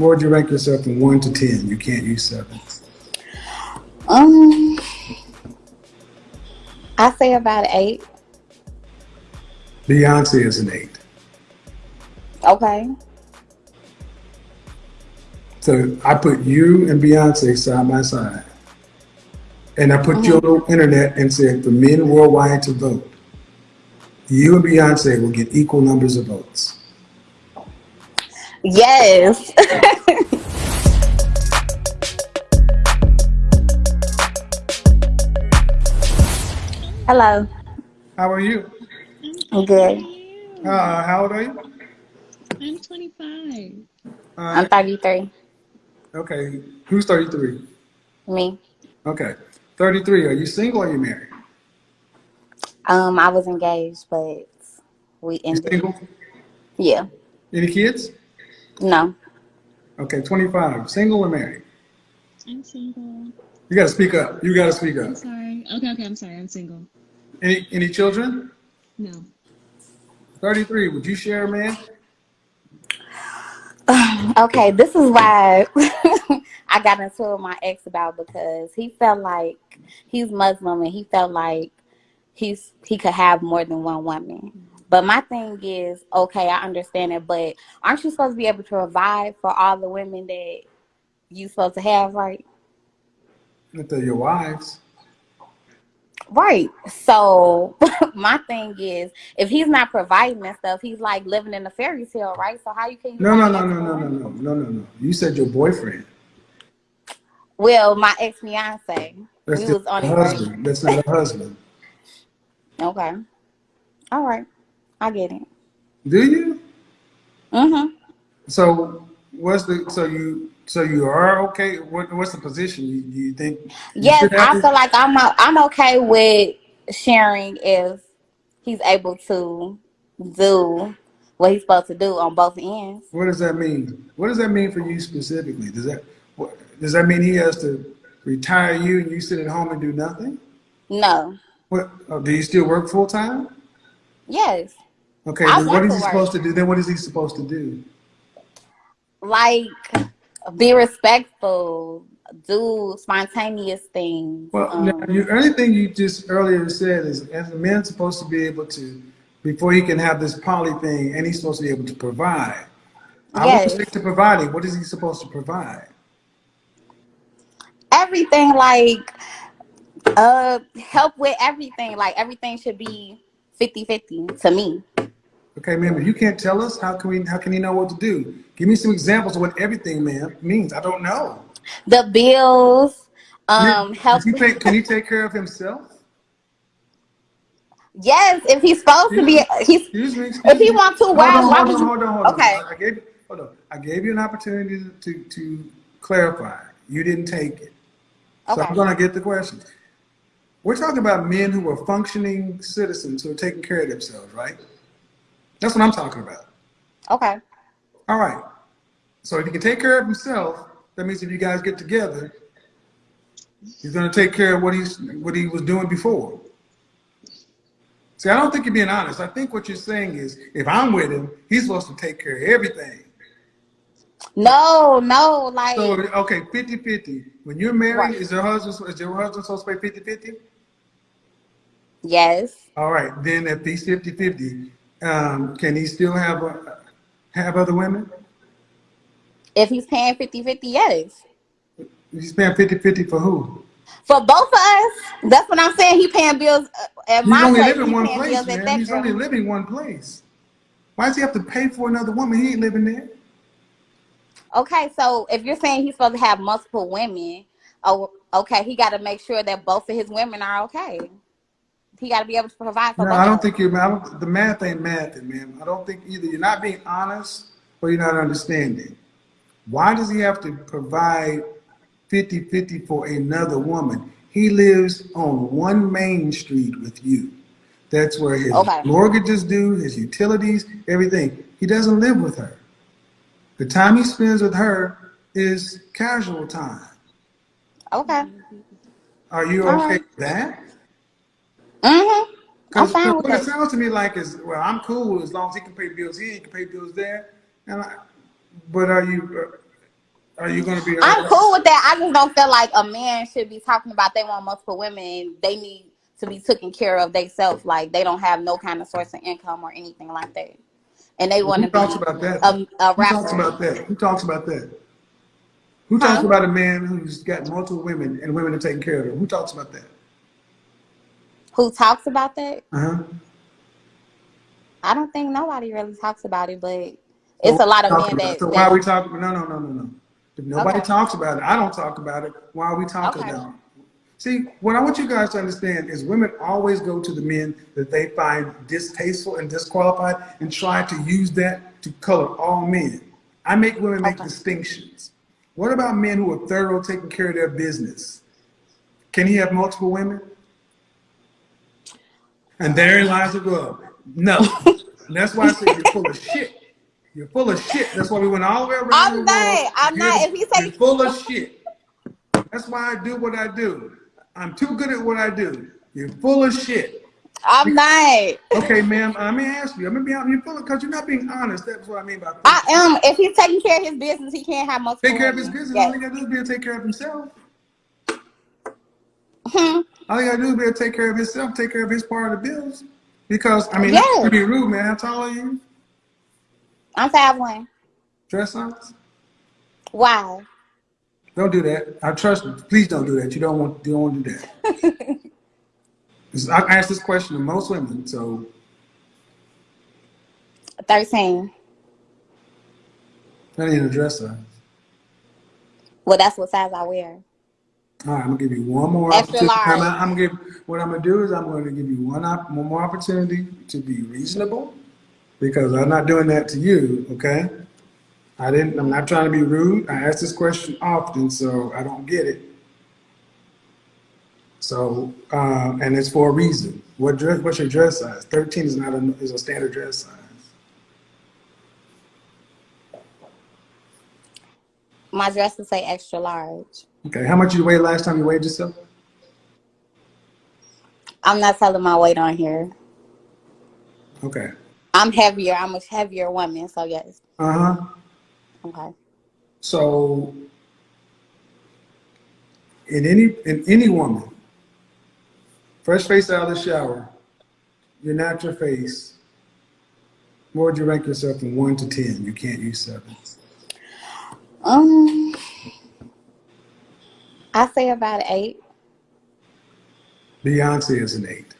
Would you rank yourself from one to ten? You can't use seven. Um, I say about eight. Beyonce is an eight. Okay. So I put you and Beyonce side by side. And I put you on the internet and said for men worldwide to vote, you and Beyonce will get equal numbers of votes. Yes. Hello. How are you? I'm good. Uh, how old are you? I'm 25. I'm Uh, 33. okay. Who's 33? Me. Okay. 33. Are you single or are you married? Um, I was engaged, but we You ended. single? Yeah. Any kids? No. Okay, 25. Single or married? I'm single. You gotta speak up. You gotta speak up. I'm sorry. Okay, okay, I'm sorry. I'm single. Any any children? No. 33. Would you share a man? Okay, this is why I got into it with my ex about because he felt like he's Muslim and he felt like he's he could have more than one woman. But my thing is, okay, I understand it, but aren't you supposed to be able to provide for all the women that you supposed to have, right? If they're your wives. Right. So my thing is, if he's not providing that stuff, he's like living in a fairy tale, right? So how you can you No, no, no, no, no, no, no, no, no, no. You said your boyfriend. Well, my ex fiance, That's we was on a it. Right? husband. That's not a husband. Okay. All right. I get it. Do you? Mm-hmm. So what's the so you so you are okay? What what's the position? You, do you think? Yes, have I feel like I'm I'm okay with sharing if he's able to do what he's supposed to do on both ends. What does that mean? What does that mean for you specifically? Does that what, does that mean he has to retire you and you sit at home and do nothing? No. What oh, do you still work full time? Yes. Okay, I then what is he supposed to do? Then what is he supposed to do? Like be respectful, do spontaneous things. Well, now, Um, you, anything you just earlier said is, as a man supposed to be able to, before he can have this poly thing, and he's supposed to be able to provide. I want to stick to providing. What is he supposed to provide? everything like uh help with everything. Like everything should be 50-50 to me. Okay, ma'am, if you can't tell us, how can we? How can he know what to do? Give me some examples of what everything, ma'am, means. I don't know. The bills, um, help. Does he take, can he take care of himself? Yes, if he's supposed to be, he's Excuse me. Excuse if he wants to, why? on, why hold would on, you? hold on, hold on. Okay. I, gave hold on. I gave you an opportunity to to clarify. You didn't take it. So I'm gonna get the question. We're talking about men who are functioning citizens who are taking care of themselves, right? That's what I'm talking about. Okay. All right. So if he can take care of himself, that means if you guys get together, he's gonna take care of what he's what he was doing before. See, I don't think you're being honest. I think what you're saying is if I'm with him, he's supposed to take care of everything. No, no, like So okay, 50-50. When you're married, Right. is your husband is your husband supposed to pay 50-50? yes, All right, then if he's 50-50, um, can he still have a, have other women? if he's paying 50-50, yes. He's paying 50-50 for who? For both of us, that's what I'm saying. He paying bills uh, at He's my only place. living one place, man. He's only living one place. Why does he have to pay for another woman? He ain't living there. Okay, so if you're saying he's supposed to have multiple women, oh, okay, he got to make sure that both of his women are okay. He got to be able to provide for No. I don't think you're. The math ain't mathing, man. I don't think either you're not being honest or you're not understanding. Why does he have to provide 50-50 for another woman? He lives on one main street with you. That's where his Okay. mortgages due, his utilities, everything. He doesn't live with her. The time he spends with her is casual time. Okay. Are you okay right. with that? Mm-hmm. I'm fine with what it that. sounds to me like is, well, I'm cool as long as he can pay bills here, he can pay bills there. And I, but are you, uh, are you going to be? I'm cool with that. I just don't feel like a man should be talking about they want multiple women. They need to be taken care of themselves. Like they don't have no kind of source of income or anything like that, and they want Who to talks about that? a, a Who talks about that? Who talks about that? Who talks Huh? about a man who's got multiple women and women are taking care of him? Who talks about that? Who talks about that? Uh huh. I don't think nobody really talks about it, but it's a lot of men that. So that why are we talking? No, no, no, no, no. If nobody Okay. talks about it, I don't talk about it. Why are we talking Okay. about it? See, what I want you guys to understand is women always go to the men that they find distasteful and disqualified and try to use that to color all men. I make women make Okay. distinctions. What about men who are thorough, taking care of their business? Can he have multiple women? And therein lies the rub. No. And that's why I said you're full of shit. You're full of shit. That's why we went all the way around I'm the world. not. I'm not. If he say- you're full of shit. That's why I do what I do. I'm too good at what I do. You're full of shit. I'm not. Okay, ma'am. I'm gonna ask you. I'm gonna be honest. You're full of because you're not being honest. That's what I mean by. full I am. If he's taking care of his business, he can't have multiple. Take care of his business. Yes. All he gotta do is be able to take care of himself. Hmm. All he gotta do is be able to take care of himself, take care of his part of the bills. Because I mean, Yes. be rude, man. How tall are you? I'm five one. Dress size? Why? Don't do that. I trust you. Please don't do that. You don't want. You don't want to do that. I ask this question to most women, so Thirteen. that ain't a dress size. Well, that's what size I wear. All right, I'm gonna give you one more opportunity. I'm, gonna- I'm gonna give. What I'm gonna do is I'm going to give you one op, one more opportunity to be reasonable, because I'm not doing that to you. Okay? I didn't. I'm not trying to be rude. I ask this question often, so I don't get it. So, uh, and it's for a reason. What dress? What's your dress size? 13 is not a is a standard dress size. My dress dresses say extra large. Okay. How much you weighed last time you weighed yourself? I'm not telling my weight on here. Okay. I'm heavier. I'm a heavier woman. So yes. Uh huh. Okay. So, in any in any woman, fresh face out of the shower, your natural face, where would you rank yourself from one to ten? You can't use seven. Um, I say about eight. Beyonce is an eight.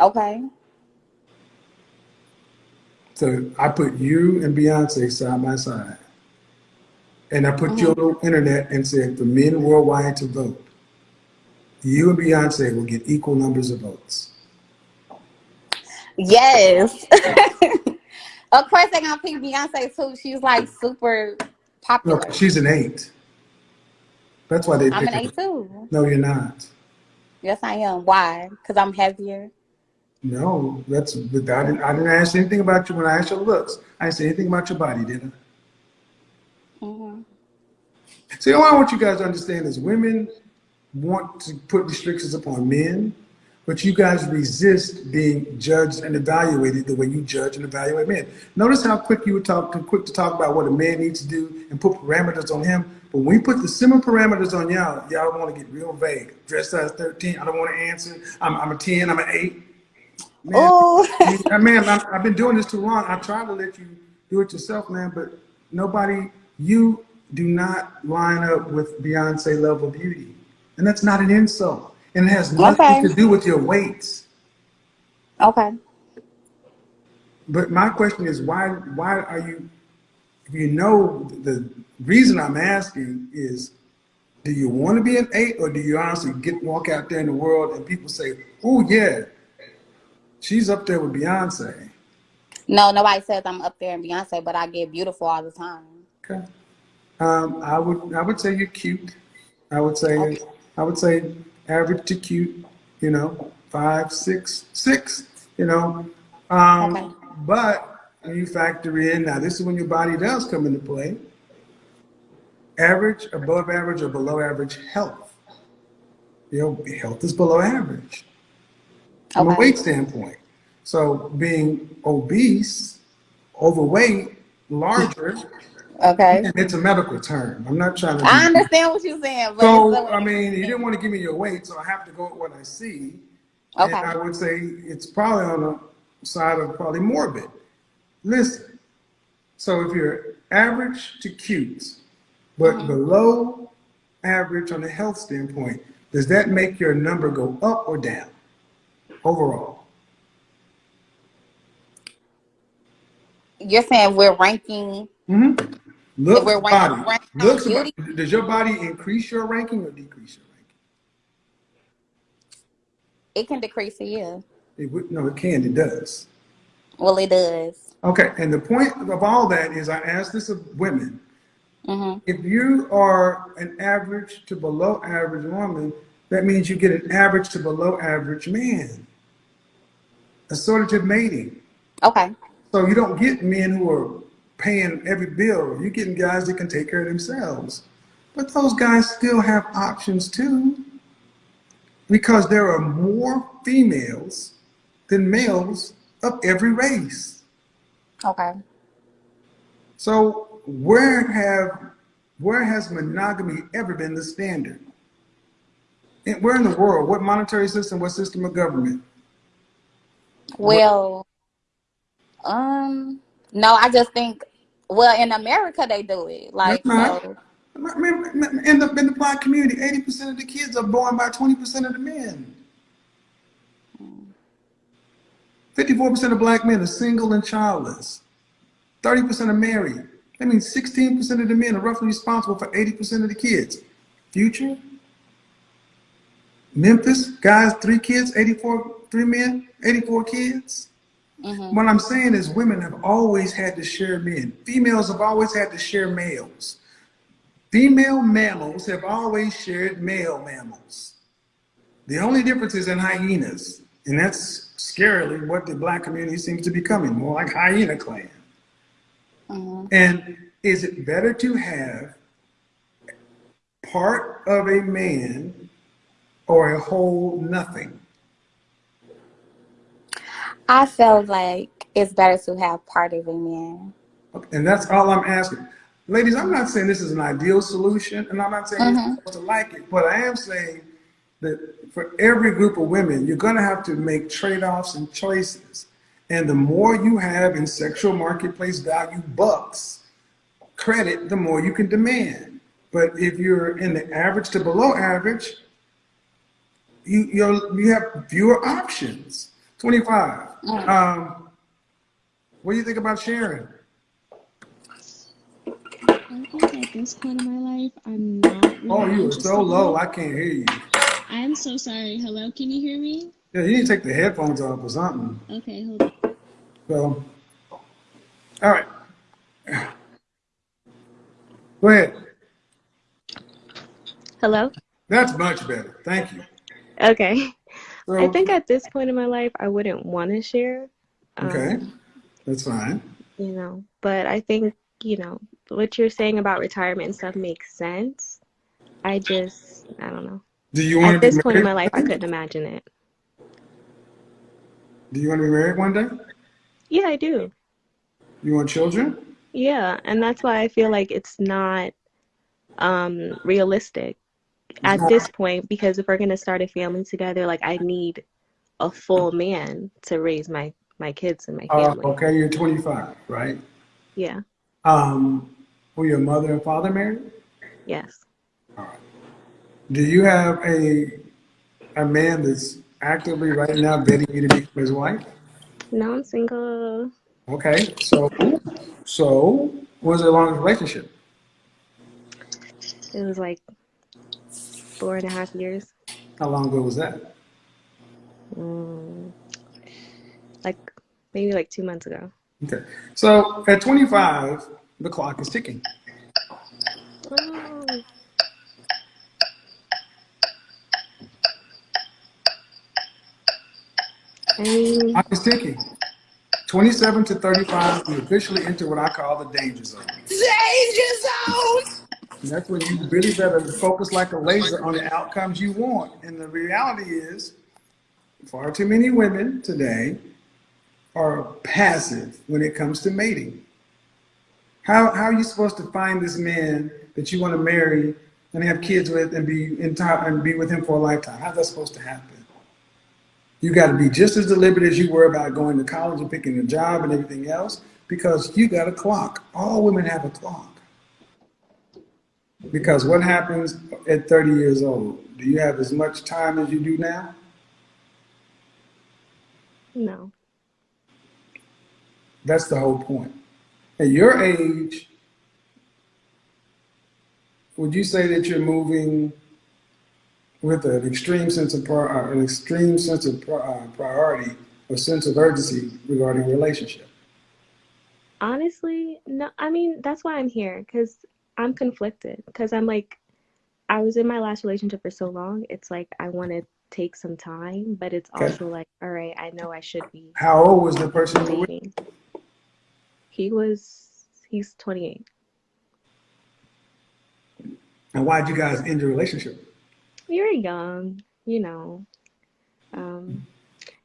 Okay. So I put you and Beyonce side by side, and I put you on the internet and said for men worldwide to vote, you and Beyonce will get equal numbers of votes. Yes. of course, they're gonna pick Beyonce too. She's like super popular. No, she's an eight. That's why they I'm an eight too. No, you're not. Yes, I am. Why? Because I'm heavier. No, that's. But I didn't. I didn't ask anything about you when I asked your looks. I didn't say anything about your body, did I? Mm-hmm. See, what I want you guys to understand is women want to put restrictions upon men, but you guys resist being judged and evaluated the way you judge and evaluate men. Notice how quick you would talk, quick to talk about what a man needs to do and put parameters on him. But when we put the similar parameters on y'all, y'all want to get real vague. Dress size 13, I don't want to answer. I'm, I'm a 10, I'm an 8. Man, Oh, man, I've, I've been doing this too long. I try to let you do it yourself, man, but nobody, you do not line up with Beyonce level beauty. And that's not an insult. And it has nothing Okay. to do with your weight. okay. But my question is, why, why are you, if you know the reason I'm asking is, do you want to be an eight or do you honestly get walk out there in the world and people say, oh yeah, she's up there with Beyonce. No, nobody says I'm up there in Beyonce, but I get beautiful all the time. Okay. Um, I would I would say you're cute. I would say Okay. I would say average to cute. You know, five, six, six. You know, um, Okay. but when you factor in now, this is when your body does come into play. Average, above average, or below average health. You know, health is below average from a weight standpoint. So being obese, overweight, larger, Okay. And it's a medical term. I'm not trying to. I understand what you're saying, but So, I mean, you didn't want to give me your weight, so I have to go with what I see. Okay. And I would say it's probably on the side of probably morbid. Listen, so if you're average to cute, but Mm-hmm. below average on a health standpoint, does that make your number go up or down overall? you're saying we're ranking. Mm-hmm. Look, we're body. Looks, beauty? does your body increase your ranking or decrease your ranking? It can decrease a year. It would, no, it can, it does. Well, it does. Okay, and the point of all that is I asked this of women. hmm If you are an average to below average woman, that means you get an average to below average man. Assortative mating. Okay. So you don't get men who are paying every bill. You're getting guys that can take care of themselves. But those guys still have options too. Because there are more females than males of every race. Okay. So where have where has monogamy ever been the standard? And where in the world? What monetary system? What system of government? Well, um, no, I just think. Well, in America they do it. Like right. so. In the in the black community, eighty percent of the kids are born by twenty percent of the men. Fifty-four percent of black men are single and childless. Thirty percent are married. That means sixteen percent of the men are roughly responsible for eighty percent of the kids. Future, Memphis, guys, three kids, 84, three men, 84 kids. Mhm. What I'm saying is women have always had to share men. Females have always had to share males. Female mammals have always shared male mammals. The only difference is in hyenas, and that's scarily what the black community seems to be becoming, more like hyena clan. Mhm. And is it better to have part of a man or a whole nothing? I feel like it's better to have part of a man. And that's all I'm asking. Ladies, I'm not saying this is an ideal solution, and I'm not saying you're Mhm. supposed to like it, but I am saying that for every group of women, you're going to have to make trade-offs and choices. And the more you have in sexual marketplace value bucks, credit, the more you can demand. But if you're in the average to below average, you you're, you have fewer options. 25. Mm. Um, what do you think about sharing? I think at this point in my life, I'm not. Really Oh, you are so low. I can't hear you. I am so sorry. Hello, can you hear me? Yeah, you need to take the headphones off or something. Okay, hold on. So, all right. Go ahead. Hello? That's much better. Thank you. Okay. So, I think at this point in my life, I wouldn't want to share. Um, okay, that's fine. You know, but I think, you know, what you're saying about retirement and stuff makes sense. I just, I don't know. Do you want At this point in my life, I couldn't imagine it. Do you want to be married one day? Yeah, I do. You want children? Yeah, and that's why I feel like it's not um realistic at not. this point because if we're going to start a family together, like I need a full man to raise my my kids and my Uh, family. okay, you're 25, right? Yeah. Um, were your mother and father married? Yes. all right Do you have a a man that's actively right now vetting you to be his wife? No, I'm single. Okay, so so was it a long relationship? It was like four and a half years. How long ago was that? Mm, like maybe like two months ago. Okay, so at 25, the clock is ticking. Oh, I mean, Clock is ticking. 27 to 35, we officially enter what I call the danger zone. Danger zone. And that's when you really better focus like a laser on the outcomes you want. And the reality is, far too many women today are passive when it comes to mating. How, how are you supposed to find this man that you want to marry and have kids with and be in time and be with him for a lifetime? How's that supposed to happen? You got to be just as deliberate as you were about going to college and picking a job and everything else because you got a clock. All women have a clock. Because what happens at 30 years old? Do you have as much time as you do now? No. That's the whole point. At your age, would you say that you're moving with an extreme sense of uh, an extreme sense of uh, priority or sense of urgency regarding relationship? Honestly, no. I mean, that's why I'm here because I'm conflicted. Because I'm like, I was in my last relationship for so long. It's like I want to take some time, but it's Okay. also like, all right, I know I should be How old was the person you were. He was, he's 28. And why'd you guys end your relationship? We were young, you know. Um,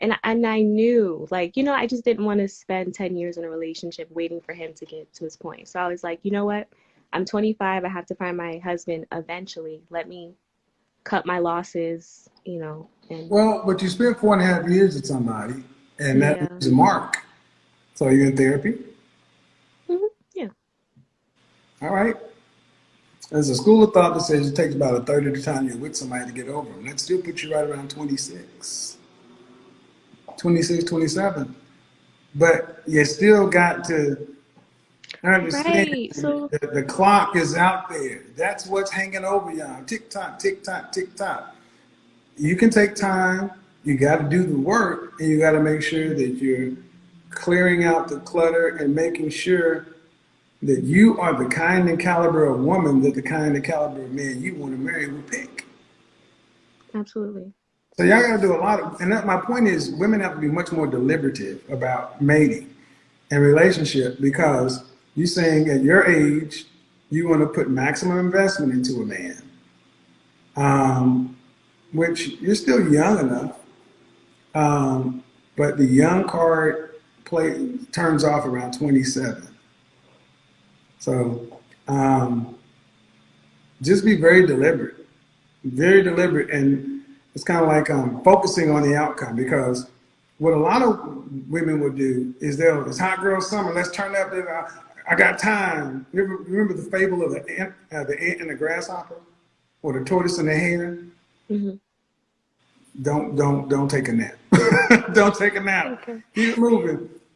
and and I knew, like, you know, I just didn't want to spend 10 years in a relationship waiting for him to get to his point. So I was like, you know what? I'm 25. I have to find my husband eventually. Let me cut my losses, you know, and Well, but you spent four and a half years with somebody, and that Yeah. was a mark. So are you're in therapy? Mhm, yeah. All right. There's a school of thought that says it takes about a third of the time you're with somebody to get over them. That still puts you right around 26, 26, 27. But you still got to understand Right, so- that the clock is out there. That's what's hanging over y'all. Tick tock, tick tock, tick tock. You can take time. You got to do the work, and you got to make sure that you're clearing out the clutter and making sure that you are the kind and caliber of woman that the kind and caliber of man you want to marry will pick. Absolutely. So y'all got to do a lot of, and that, my point is, women have to be much more deliberative about mating and relationship because you saying at your age you want to put maximum investment into a man, um, which you're still young enough, um, but the young card play turns off around 27. So um, just be very deliberate, very deliberate, and it's kind of like um, focusing on the outcome because what a lot of women would do is they'll, it's hot girl summer, let's turn up, I got time. You remember the fable of the ant, uh, the ant and the grasshopper, or the tortoise and the hare? hmm Don't don't don't take a nap. don't take a nap. Okay. Keep moving.